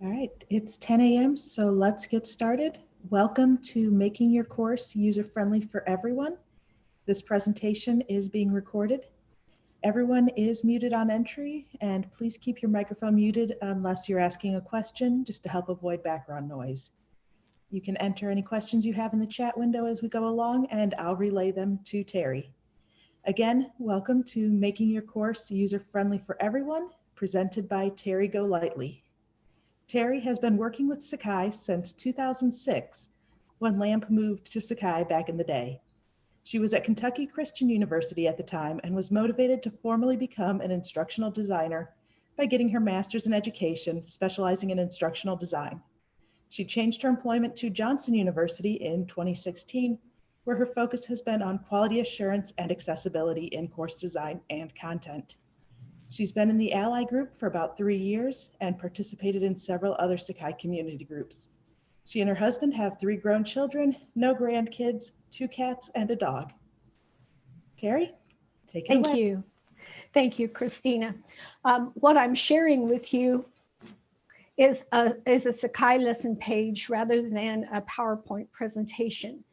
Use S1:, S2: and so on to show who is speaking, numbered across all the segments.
S1: All right, it's 10 a.m., so let's get started. Welcome to Making Your Course User-Friendly for Everyone. This presentation is being recorded. Everyone is muted on entry, and please keep your microphone muted unless you're asking a question, just to help avoid background noise. You can enter any questions you have in the chat window as we go along, and I'll relay them to Terry. Again, welcome to Making Your Course User-Friendly for Everyone, presented by Terry Golightly. Terry has been working with Sakai since 2006, when LAMP moved to Sakai back in the day. She was at Kentucky Christian University at the time and was motivated to formally become an instructional designer by getting her master's in education, specializing in instructional design. She changed her employment to Johnson University in 2016, where her focus has been on quality assurance and accessibility in course design and content. She's been in the Ally group for about three years and participated in several other Sakai community groups. She and her husband have three grown children, no grandkids, two cats, and a dog. Terry, take it
S2: Thank
S1: away.
S2: you. Thank you, Christina. Um, what I'm sharing with you is a, is a Sakai lesson page rather than a PowerPoint presentation.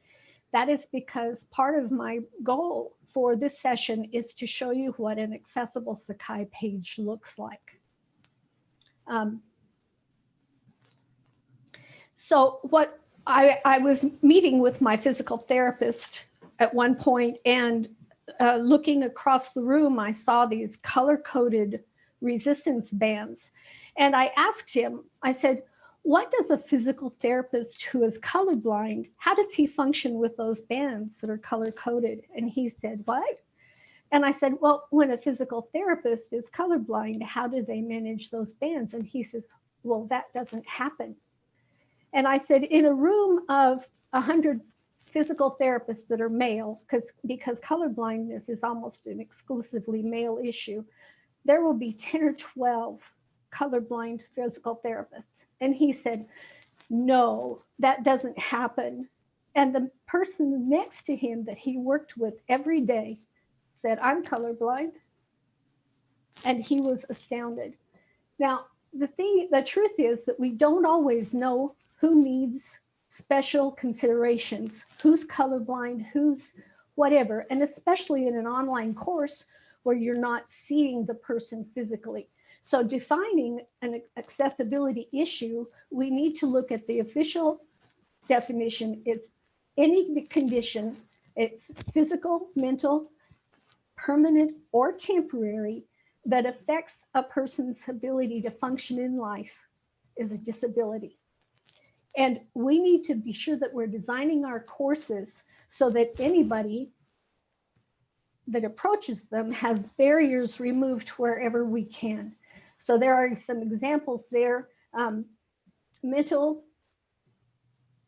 S2: That is because part of my goal for this session is to show you what an accessible Sakai page looks like. Um, so what I, I was meeting with my physical therapist at one point and uh, looking across the room, I saw these color-coded resistance bands. And I asked him, I said, what does a physical therapist who is colorblind, how does he function with those bands that are color coded? And he said, what? And I said, well, when a physical therapist is colorblind, how do they manage those bands? And he says, well, that doesn't happen. And I said, in a room of 100 physical therapists that are male, because because colorblindness is almost an exclusively male issue, there will be 10 or 12 colorblind physical therapists. And he said, no, that doesn't happen. And the person next to him that he worked with every day said, I'm colorblind. And he was astounded. Now, the thing, the truth is that we don't always know who needs special considerations, who's colorblind, who's whatever, and especially in an online course where you're not seeing the person physically. So defining an accessibility issue, we need to look at the official definition. It's any condition, it's physical, mental, permanent, or temporary that affects a person's ability to function in life is a disability. And we need to be sure that we're designing our courses so that anybody that approaches them has barriers removed wherever we can. So there are some examples there. Um, mental,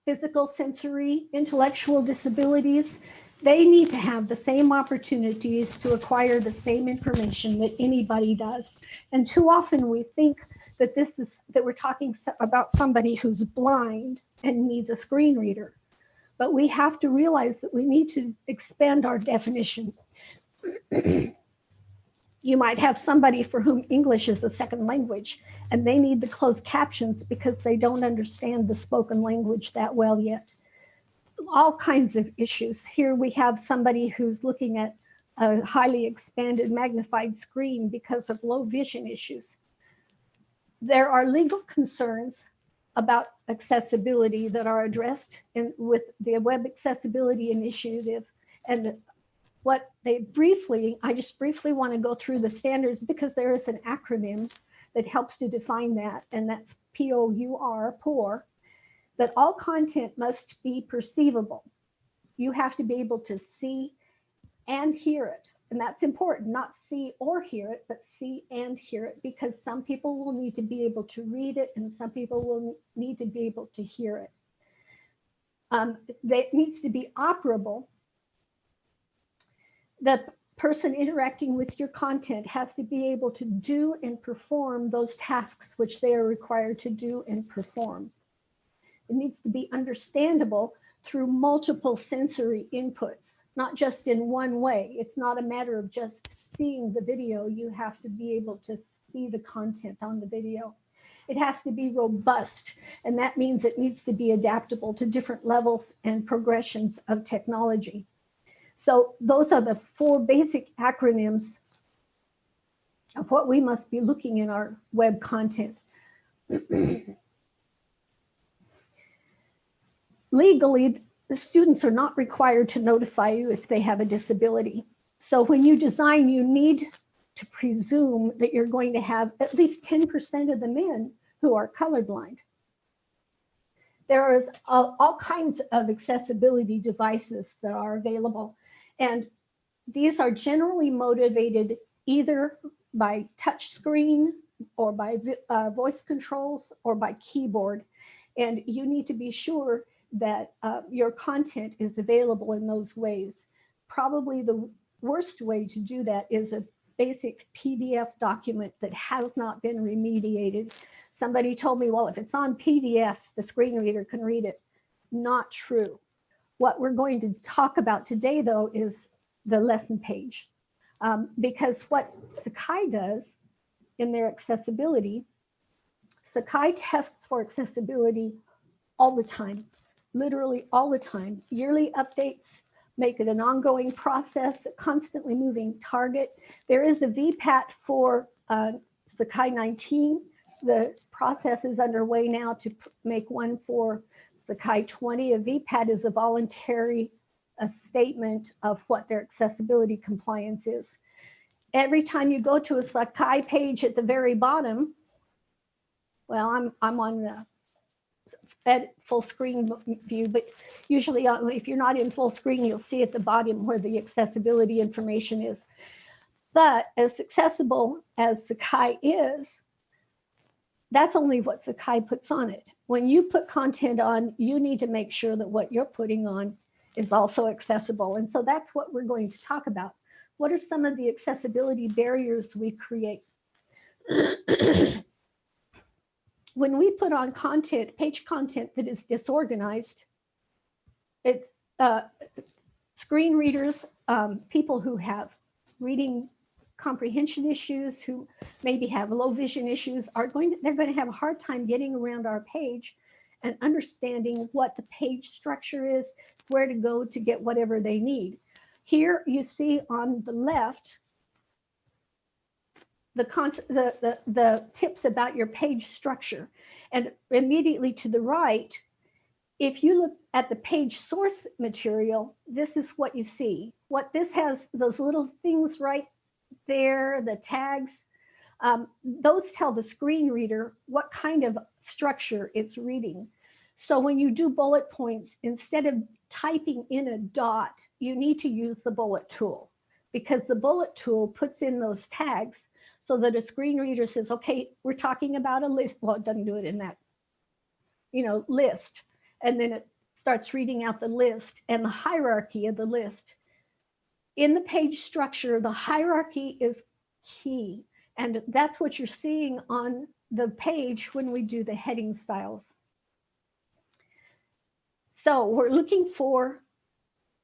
S2: physical, sensory, intellectual disabilities, they need to have the same opportunities to acquire the same information that anybody does. And too often we think that this is that we're talking about somebody who's blind and needs a screen reader. But we have to realize that we need to expand our definition. You might have somebody for whom English is a second language and they need the closed captions because they don't understand the spoken language that well yet. All kinds of issues. Here we have somebody who's looking at a highly expanded magnified screen because of low vision issues. There are legal concerns about accessibility that are addressed in, with the Web Accessibility Initiative and what they briefly, I just briefly want to go through the standards because there is an acronym that helps to define that, and that's P-O-U-R, POUR, that all content must be perceivable. You have to be able to see and hear it. And that's important, not see or hear it, but see and hear it, because some people will need to be able to read it and some people will need to be able to hear it. Um, it needs to be operable the person interacting with your content has to be able to do and perform those tasks which they are required to do and perform. It needs to be understandable through multiple sensory inputs, not just in one way. It's not a matter of just seeing the video. You have to be able to see the content on the video. It has to be robust. And that means it needs to be adaptable to different levels and progressions of technology. So those are the four basic acronyms of what we must be looking in our web content. Legally, the students are not required to notify you if they have a disability. So when you design, you need to presume that you're going to have at least 10% of the men who are colorblind. There is all, all kinds of accessibility devices that are available. And these are generally motivated either by touch screen or by uh, voice controls or by keyboard. And you need to be sure that uh, your content is available in those ways. Probably the worst way to do that is a basic PDF document that has not been remediated. Somebody told me, well, if it's on PDF, the screen reader can read it. Not true. What we're going to talk about today, though, is the lesson page. Um, because what Sakai does in their accessibility, Sakai tests for accessibility all the time, literally all the time. Yearly updates make it an ongoing process, a constantly moving target. There is a VPAT for uh, Sakai 19. The process is underway now to make one for Sakai 20. A VPAT is a voluntary a statement of what their accessibility compliance is. Every time you go to a Sakai page at the very bottom, well, I'm, I'm on the at full screen view, but usually uh, if you're not in full screen, you'll see at the bottom where the accessibility information is. But as accessible as Sakai is, that's only what Sakai puts on it. When you put content on, you need to make sure that what you're putting on is also accessible. And so that's what we're going to talk about. What are some of the accessibility barriers we create? when we put on content, page content that is disorganized, it's uh, screen readers, um, people who have reading comprehension issues, who maybe have low vision issues, are going to, they're going to have a hard time getting around our page and understanding what the page structure is, where to go to get whatever they need. Here you see on the left, the, the, the, the tips about your page structure. And immediately to the right, if you look at the page source material, this is what you see. What this has, those little things right there, the tags, um, those tell the screen reader what kind of structure it's reading. So when you do bullet points, instead of typing in a dot, you need to use the bullet tool because the bullet tool puts in those tags so that a screen reader says, okay, we're talking about a list. Well, it doesn't do it in that, you know, list. And then it starts reading out the list and the hierarchy of the list. In the page structure, the hierarchy is key. And that's what you're seeing on the page when we do the heading styles. So we're looking for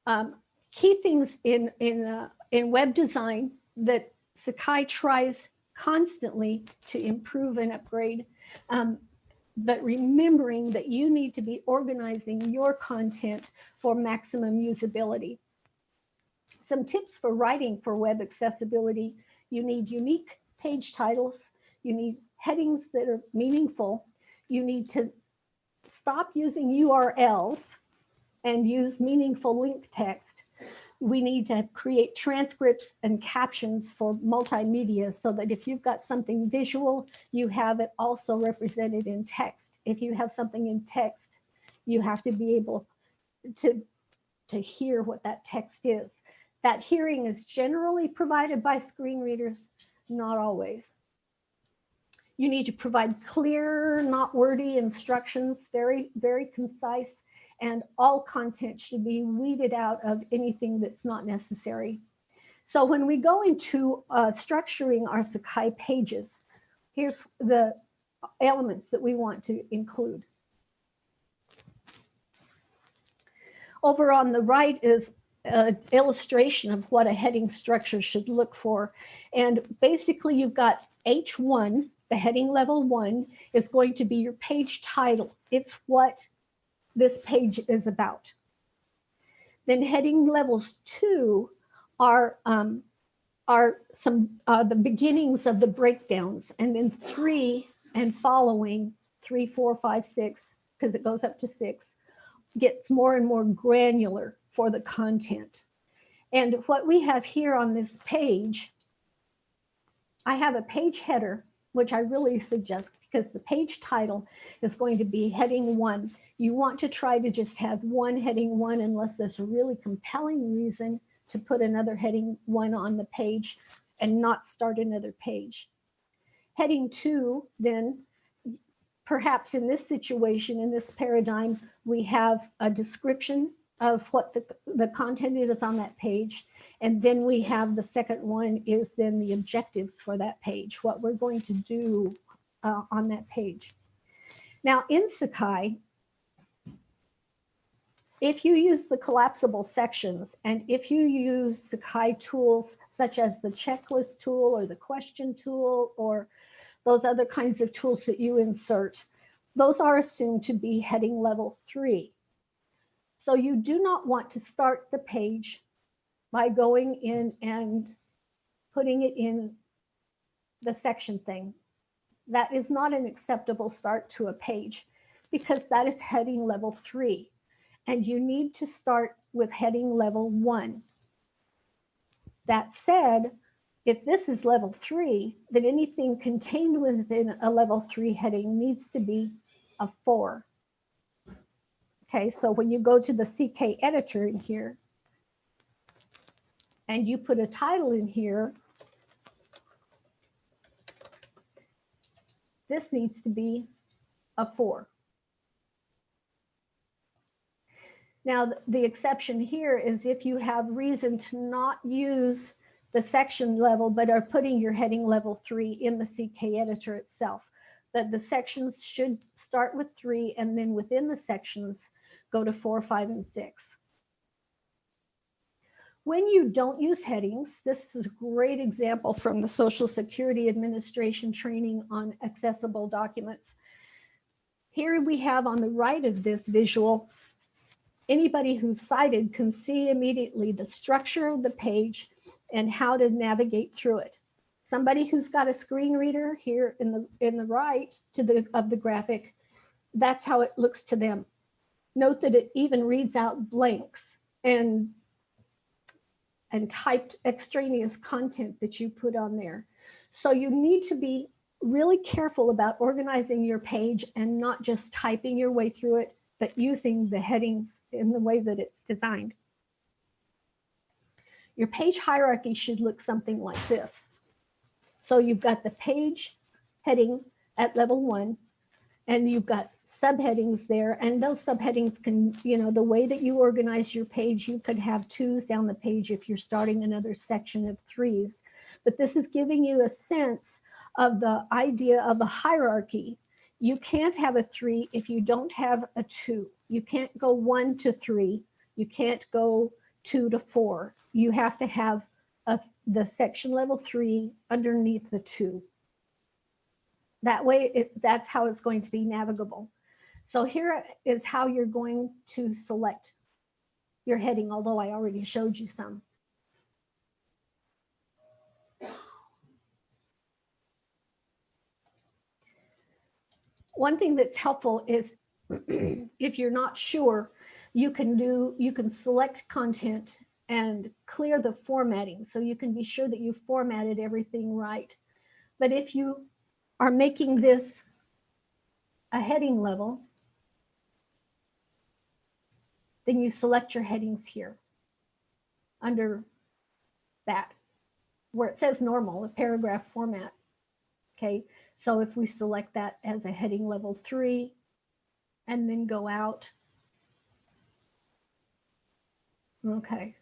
S2: um, key things in, in, uh, in web design that Sakai tries constantly to improve and upgrade. Um, but remembering that you need to be organizing your content for maximum usability. Some tips for writing for web accessibility. You need unique page titles. You need headings that are meaningful. You need to stop using URLs and use meaningful link text we need to create transcripts and captions for multimedia so that if you've got something visual, you have it also represented in text. If you have something in text, you have to be able to, to hear what that text is. That hearing is generally provided by screen readers, not always. You need to provide clear, not wordy instructions, very, very concise and all content should be weeded out of anything that's not necessary. So when we go into uh, structuring our Sakai pages, here's the elements that we want to include. Over on the right is an illustration of what a heading structure should look for. And basically you've got H1, the heading level one is going to be your page title. It's what this page is about. Then heading levels two are um, are some uh, the beginnings of the breakdowns, and then three and following three, four, five, six, because it goes up to six, gets more and more granular for the content. And what we have here on this page, I have a page header, which I really suggest because the page title is going to be heading one. You want to try to just have one heading one unless there's a really compelling reason to put another heading one on the page and not start another page. Heading two, then perhaps in this situation, in this paradigm, we have a description of what the, the content is on that page. And then we have the second one is then the objectives for that page, what we're going to do uh, on that page. Now in Sakai, if you use the collapsible sections and if you use Sakai tools such as the checklist tool or the question tool or those other kinds of tools that you insert, those are assumed to be heading level three. So you do not want to start the page by going in and putting it in the section thing. That is not an acceptable start to a page because that is heading level three. And you need to start with heading level one. That said, if this is level three, then anything contained within a level three heading needs to be a four. Okay, so when you go to the CK editor in here and you put a title in here, this needs to be a four. Now, the exception here is if you have reason to not use the section level, but are putting your heading level three in the CK editor itself. That the sections should start with three and then within the sections, go to four, five, and six. When you don't use headings, this is a great example from the Social Security Administration training on accessible documents. Here we have on the right of this visual, anybody who's sighted can see immediately the structure of the page and how to navigate through it. Somebody who's got a screen reader here in the in the right to the of the graphic, that's how it looks to them. Note that it even reads out blanks and, and typed extraneous content that you put on there. So you need to be really careful about organizing your page and not just typing your way through it, but using the headings in the way that it's designed. Your page hierarchy should look something like this. So you've got the page heading at level one, and you've got subheadings there and those subheadings can, you know, the way that you organize your page, you could have twos down the page if you're starting another section of threes. But this is giving you a sense of the idea of a hierarchy. You can't have a three if you don't have a two. You can't go one to three. You can't go two to four. You have to have a, the section level three underneath the two. That way, it, that's how it's going to be navigable. So here is how you're going to select your heading, although I already showed you some. One thing that's helpful is if you're not sure, you can do, you can select content and clear the formatting. So you can be sure that you formatted everything right. But if you are making this a heading level, then you select your headings here under that where it says normal, a paragraph format. Okay, so if we select that as a heading level three and then go out. Okay.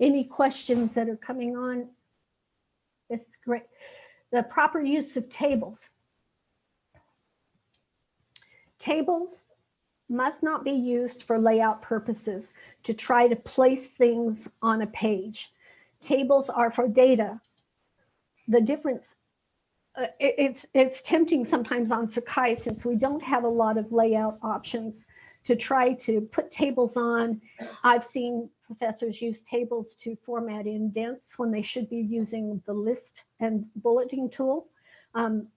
S2: Any questions that are coming on. Is great. The proper use of tables. Tables must not be used for layout purposes to try to place things on a page. Tables are for data. The difference, uh, it- it's, it's tempting sometimes on Sakai since we don't have a lot of layout options to try to put tables on. I've seen professors use tables to format indents when they should be using the list and bulleting tool. Um,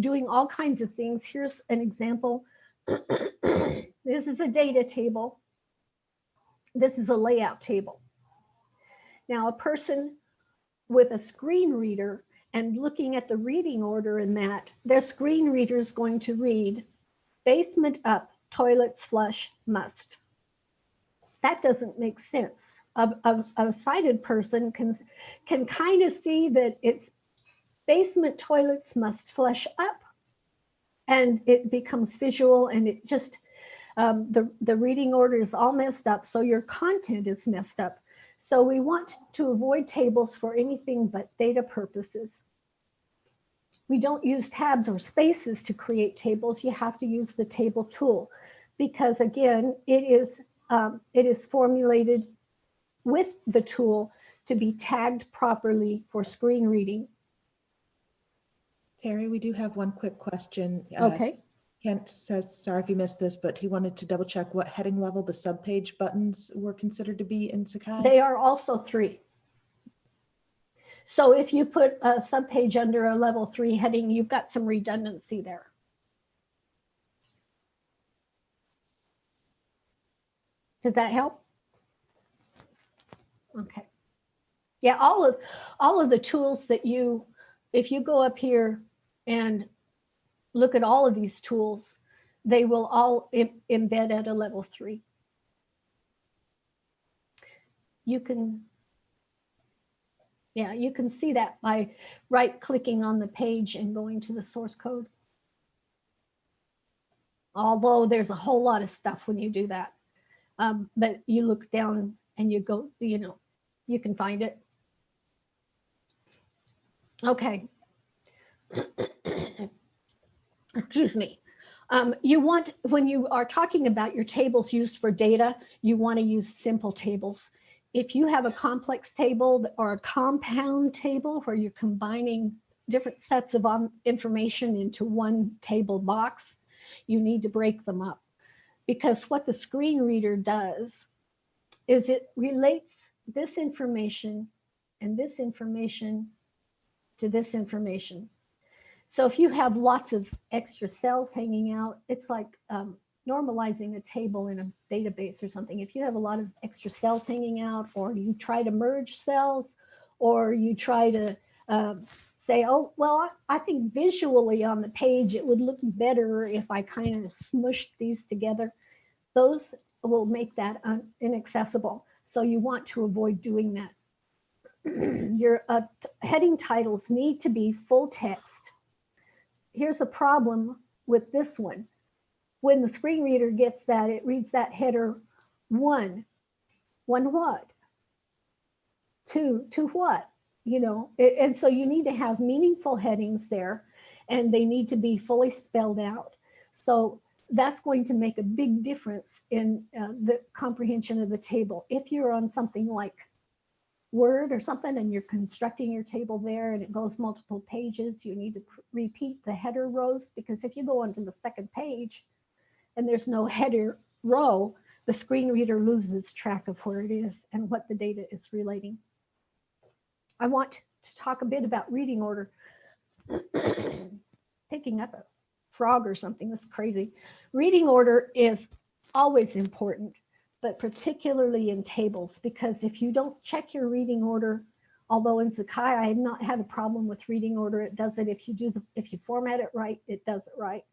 S2: doing all kinds of things. Here's an example. this is a data table. This is a layout table. Now, a person with a screen reader and looking at the reading order in that, their screen reader is going to read basement up, toilets flush, must. That doesn't make sense. A, a, a sighted person can, can kind of see that it's basement toilets must flush up and it becomes visual and it just, um, the, the reading order is all messed up. So your content is messed up. So we want to avoid tables for anything but data purposes. We don't use tabs or spaces to create tables. You have to use the table tool because again, it is, um, it is formulated with the tool to be tagged properly for screen reading.
S1: Terry, we do have one quick question. Uh,
S2: Okay,
S1: Kent says, sorry if you missed this, but he wanted to double check what heading level the subpage buttons were considered to be in Sakai.
S2: they are also three. So if you put a subpage under a level three heading, you've got some redundancy there. Does that help? Okay. Yeah, all of, all of the tools that you, if you go up here and look at all of these tools, they will all em- embed at a level three. You can, yeah, you can see that by right clicking on the page and going to the source code. Although there's a whole lot of stuff when you do that. Um, but you look down and you go, you know, you can find it. Okay. Excuse me. Um, you want, when you are talking about your tables used for data, you want to use simple tables. If you have a complex table or a compound table where you're combining different sets of um, information into one table box, you need to break them up. Because what the screen reader does is it relates this information and this information to this information. So if you have lots of extra cells hanging out, it's like um, normalizing a table in a database or something. If you have a lot of extra cells hanging out, or you try to merge cells, or you try to um, say, oh, well, I think visually on the page, it would look better if I kind of smushed these together. Those will make that inaccessible. So you want to avoid doing that. Your uh, heading titles need to be full text. Here's a problem with this one. When the screen reader gets that, it reads that header one. One what? Two, to what? You know, and so you need to have meaningful headings there and they need to be fully spelled out. So that's going to make a big difference in uh, the comprehension of the table. If you're on something like Word or something and you're constructing your table there and it goes multiple pages, you need to repeat the header rows because if you go onto the second page and there's no header row, the screen reader loses track of where it is and what the data is relating. I want to talk a bit about reading order. Picking up a frog or something, that's crazy. Reading order is always important, but particularly in tables, because if you don't check your reading order, although in Sakai, I have not had a problem with reading order, it does it if you do the, if you format it right, it does it right.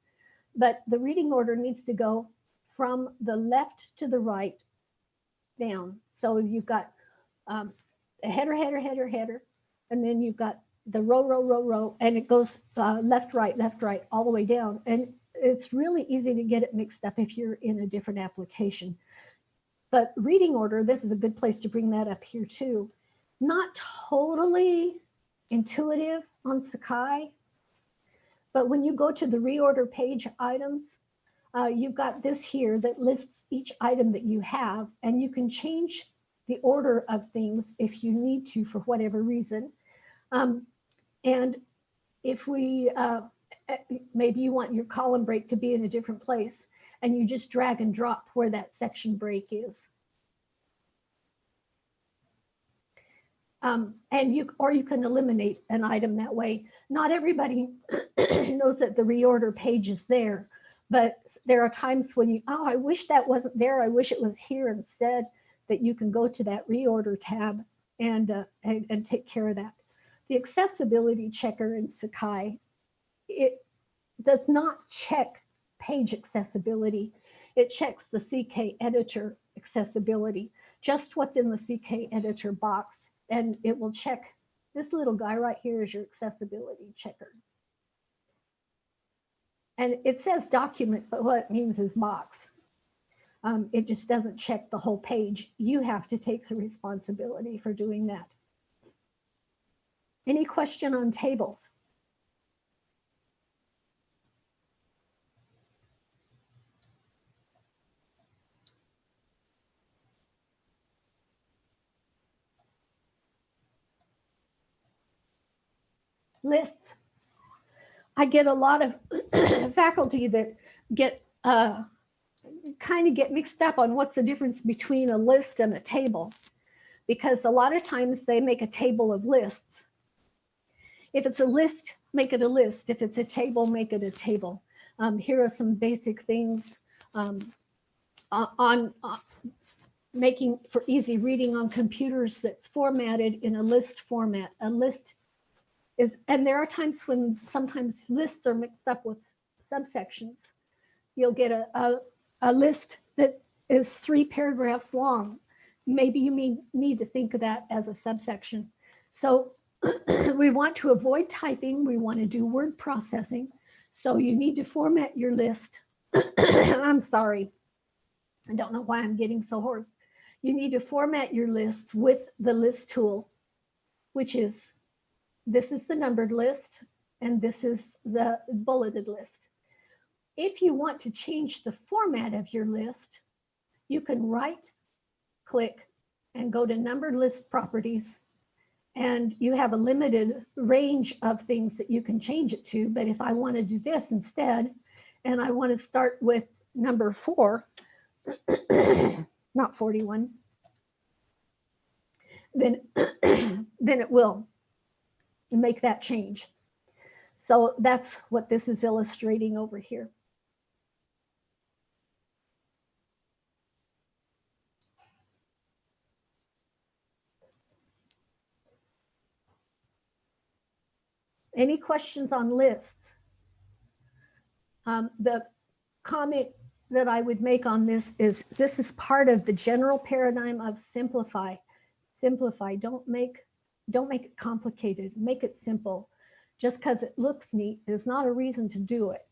S2: But the reading order needs to go from the left to the right down. So you've got um, a header, header, header, header, and then you've got the row, row, row, row, and it goes uh, left, right, left, right, all the way down. And it's really easy to get it mixed up if you're in a different application. But reading order, this is a good place to bring that up here too. Not totally intuitive on Sakai, but when you go to the reorder page items, uh, you've got this here that lists each item that you have, and you can change the order of things if you need to for whatever reason. Um, and if we, uh, maybe you want your column break to be in a different place, and you just drag and drop where that section break is. Um, and you, or you can eliminate an item that way. Not everybody knows that the reorder page is there, but there are times when you, oh, I wish that wasn't there. I wish it was here instead that you can go to that reorder tab and, uh, and, and take care of that. The accessibility checker in Sakai, it does not check page accessibility. It checks the CK editor accessibility, just what's in the CK editor box and it will check this little guy right here is your accessibility checker. And it says document, but what it means is box. Um, it just doesn't check the whole page. You have to take the responsibility for doing that. Any question on tables? lists. I get a lot of faculty that get uh, kind of get mixed up on what's the difference between a list and a table because a lot of times they make a table of lists. If it's a list, make it a list. If it's a table, make it a table. Um, here are some basic things um, on, on making for easy reading on computers that's formatted in a list format. A list is, and there are times when sometimes lists are mixed up with subsections. You'll get a, a, a list that is three paragraphs long. Maybe you mean, need to think of that as a subsection. So we want to avoid typing. We want to do word processing. So you need to format your list. I'm sorry. I don't know why I'm getting so hoarse. You need to format your lists with the list tool, which is this is the numbered list, and this is the bulleted list. If you want to change the format of your list, you can right click and go to numbered list properties and you have a limited range of things that you can change it to. But if I want to do this instead, and I want to start with number four, not 41, then, then it will make that change. So that's what this is illustrating over here. Any questions on lists? Um, the comment that I would make on this is this is part of the general paradigm of simplify. Simplify, don't make don't make it complicated, make it simple. Just because it looks neat is not a reason to do it.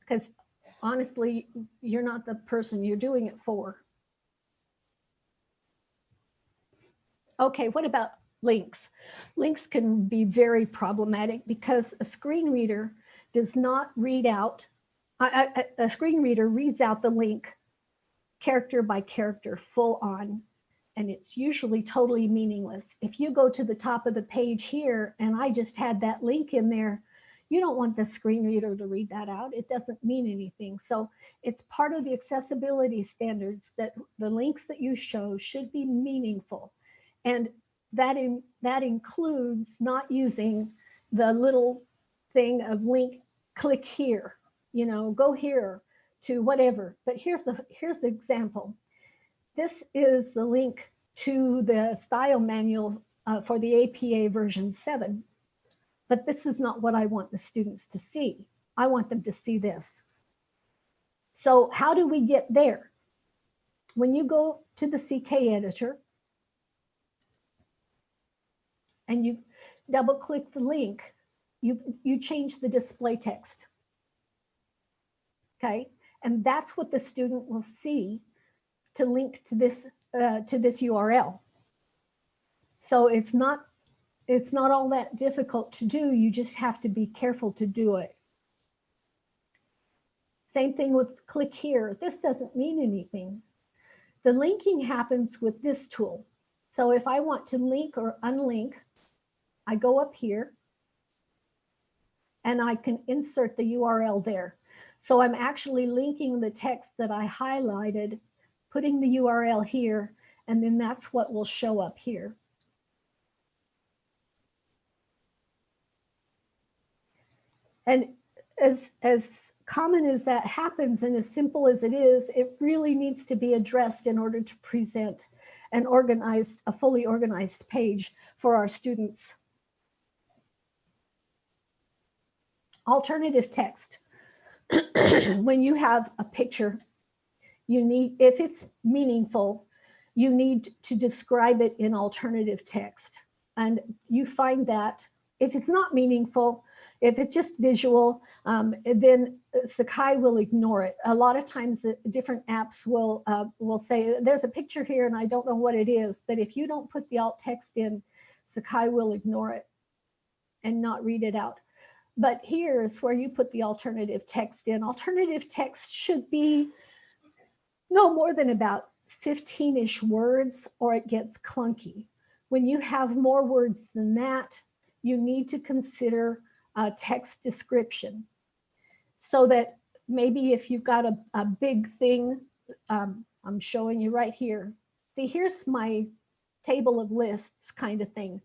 S2: Because honestly, you're not the person you're doing it for. Okay, what about links? Links can be very problematic because a screen reader does not read out, a, a, screen reader reads out the link character by character full on and it's usually totally meaningless. If you go to the top of the page here and I just had that link in there, you don't want the screen reader to read that out. It doesn't mean anything. So it's part of the accessibility standards that the links that you show should be meaningful. And that, in, that includes not using the little thing of link, click here, you know, go here to whatever. But here's the, here's the example. This is the link to the style manual uh, for the APA version 7. But this is not what I want the students to see. I want them to see this. So how do we get there? When you go to the CK editor and you double click the link, you, you change the display text. Okay, and that's what the student will see to link to this uh, to this URL. So it's not it's not all that difficult to do. You just have to be careful to do it. Same thing with click here. This doesn't mean anything. The linking happens with this tool. So if I want to link or unlink, I go up here and I can insert the URL there. So I'm actually linking the text that I highlighted, putting the URL here, and then that's what will show up here. And as, as common as that happens and as simple as it is, it really needs to be addressed in order to present an organized, a fully organized page for our students. Alternative text. when you have a picture, you need, if it's meaningful, you need to describe it in alternative text. And you find that if it's not meaningful, if it's just visual, um, then Sakai will ignore it. A lot of times the different apps will, uh, will say, there's a picture here and I don't know what it is, but if you don't put the alt text in, Sakai will ignore it and not read it out. But here's where you put the alternative text in. Alternative text should be no more than about 15-ish words or it gets clunky. When you have more words than that, you need to consider a text description so that maybe if you've got a, a big thing, um, I'm showing you right here. See, here's my table of lists kind of thing.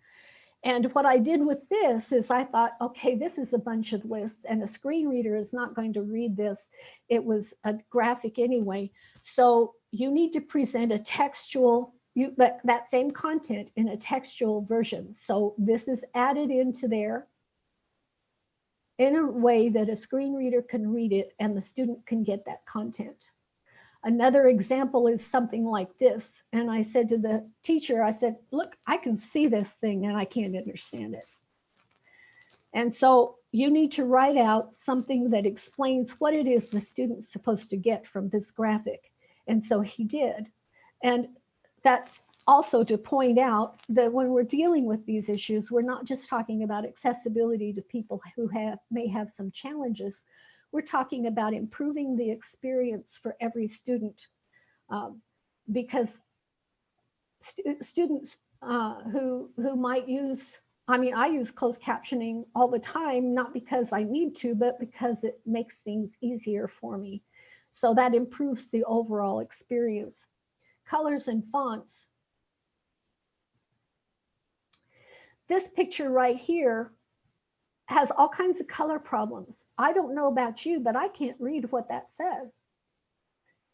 S2: And what I did with this is I thought, okay, this is a bunch of lists and a screen reader is not going to read this. It was a graphic anyway. So you need to present a textual, you, that, that same content in a textual version. So this is added into there in a way that a screen reader can read it and the student can get that content. Another example is something like this. And I said to the teacher, I said, look, I can see this thing and I can't understand it. And so you need to write out something that explains what it is the student's supposed to get from this graphic. And so he did. And that's also to point out that when we're dealing with these issues, we're not just talking about accessibility to people who have may have some challenges. We're talking about improving the experience for every student um, because stu students uh, who, who might use, I mean, I use closed captioning all the time, not because I need to, but because it makes things easier for me. So that improves the overall experience. Colors and fonts. This picture right here has all kinds of color problems. I don't know about you, but I can't read what that says.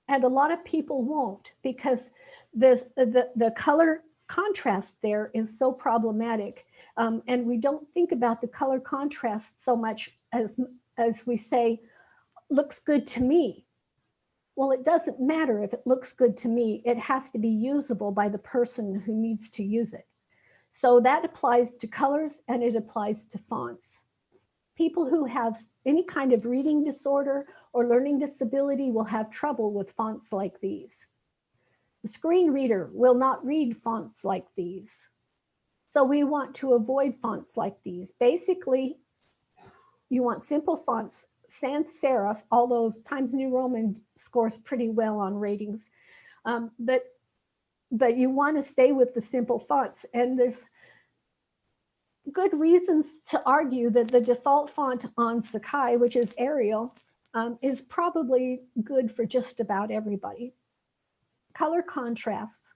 S2: And a lot of people won't because this, the, the color contrast there is so problematic. Um, and we don't think about the color contrast so much as, as we say, looks good to me. Well, it doesn't matter if it looks good to me. It has to be usable by the person who needs to use it. So that applies to colors and it applies to fonts people who have any kind of reading disorder or learning disability will have trouble with fonts like these. The screen reader will not read fonts like these. So we want to avoid fonts like these. Basically, you want simple fonts, sans serif, although Times New Roman scores pretty well on ratings. Um, but, but you want to stay with the simple fonts. And there's good reasons to argue that the default font on Sakai, which is Arial, um, is probably good for just about everybody. Color contrasts.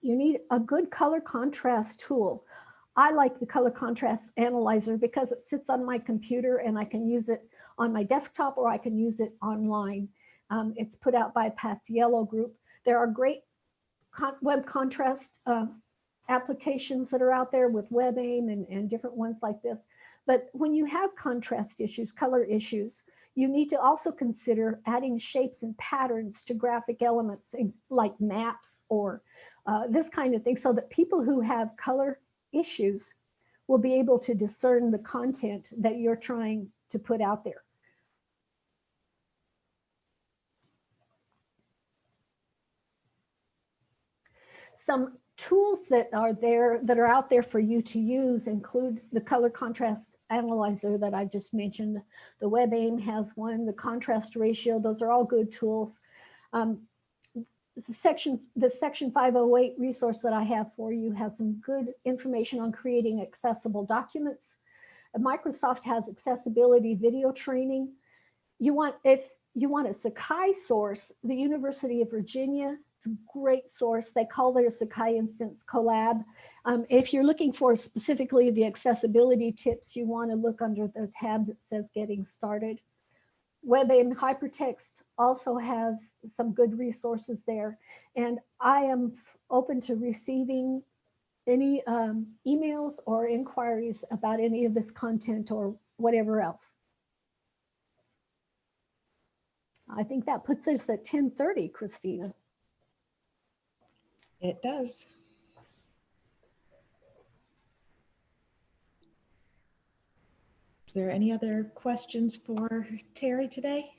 S2: You need a good color contrast tool. I like the color contrast analyzer because it sits on my computer and I can use it on my desktop or I can use it online. Um, it's put out by Paciello Group. There are great con web contrast uh, applications that are out there with WebAIM and, and different ones like this. But when you have contrast issues, color issues, you need to also consider adding shapes and patterns to graphic elements like maps or uh, this kind of thing so that people who have color issues will be able to discern the content that you're trying to put out there. Some tools that are there that are out there for you to use include the color contrast analyzer that I just mentioned. The WebAIM has one, the contrast ratio, those are all good tools. Um, the section, the section 508 resource that I have for you has some good information on creating accessible documents. Uh, Microsoft has accessibility video training. You want, if you want a Sakai source, the University of Virginia, it's a great source. They call their Sakai instance Colab. Um, if you're looking for specifically the accessibility tips, you want to look under the tab that says getting started. WebAIM Hypertext also has some good resources there. And I am open to receiving any um, emails or inquiries about any of this content or whatever else. I think that puts us at 1030, Christina.
S1: It does. Is there any other questions for Terry today?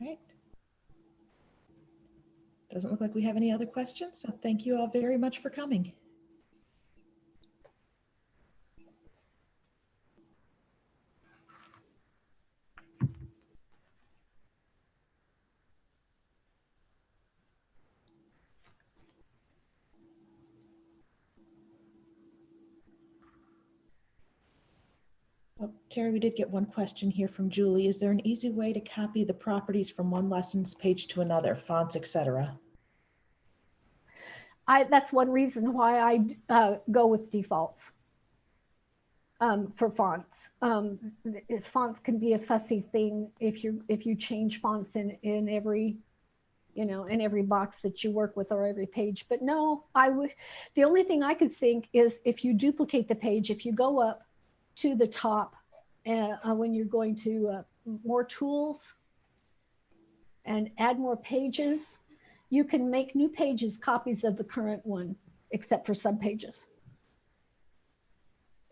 S1: All right. Doesn't look like we have any other questions, so thank you all very much for coming. Oh, Terry, we did get one question here from Julie. Is there an easy way to copy the properties from one lessons page to another, fonts, etc.?
S2: I, that's one reason why I uh, go with defaults um, for fonts. Um, fonts can be a fussy thing if you if you change fonts in in every you know in every box that you work with or every page. But no, I would. The only thing I could think is if you duplicate the page, if you go up to the top uh, uh, when you're going to uh, more tools and add more pages, you can make new pages copies of the current one, except for subpages.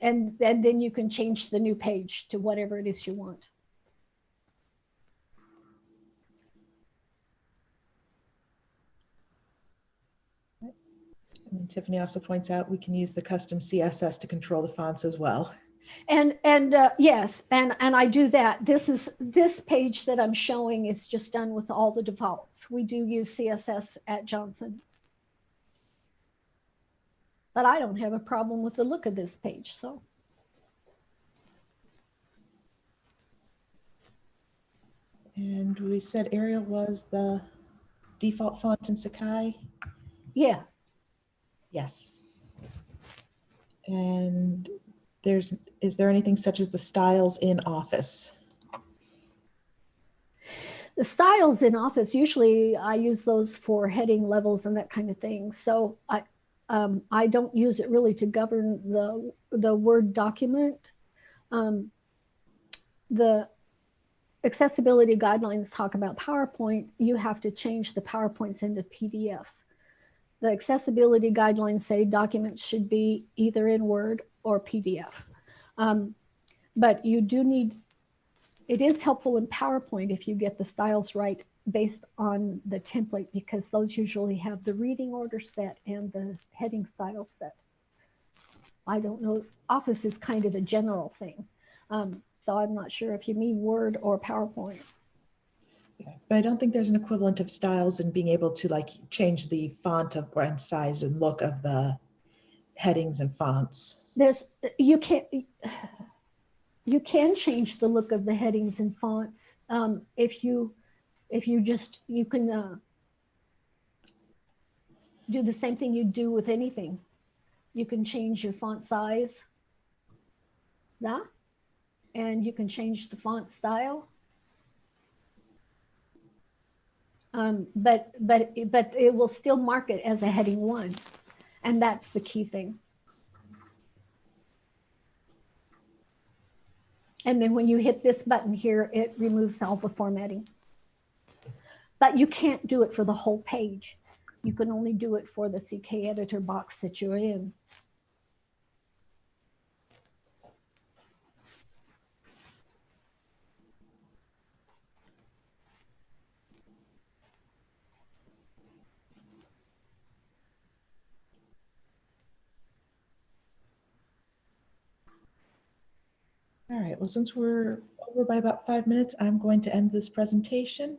S2: And, and then you can change the new page to whatever it is you want.
S1: And Tiffany also points out we can use the custom CSS to control the fonts as well.
S2: And and uh, yes, and and I do that. This is this page that I'm showing is just done with all the defaults. We do use CSS at Johnson. But I don't have a problem with the look of this page, so.
S1: And we said Arial was the default font in Sakai?
S2: Yeah,
S1: Yes. And there's, is there anything such as the styles in Office?
S2: the styles in Office, usually I use those for heading levels and that kind of thing. So I, um, I don't use it really to govern the, the Word document. Um, the accessibility guidelines talk about PowerPoint. You have to change the PowerPoints into PDFs. The accessibility guidelines say documents should be either in Word or PDF. Um, but you do need it is helpful in PowerPoint if you get the styles right based on the template because those usually have the reading order set and the heading style set. I don't know, Office is kind of a general thing. Um, so I'm not sure if you mean Word or PowerPoint.
S1: But I don't think there's an equivalent of styles and being able to like change the font of and size and look of the headings and fonts.
S2: There's, you can't, you can change the look of the headings and fonts um, if you, if you just, you can uh, do the same thing you do with anything. You can change your font size. Yeah. And you can change the font style. Um, but, but, but it will still mark it as a heading one. And that's the key thing. And then when you hit this button here, it removes all the formatting. But you can't do it for the whole page. You can only do it for the CK editor box that you're in.
S1: All right, well, since we're over by about five minutes, I'm going to end this presentation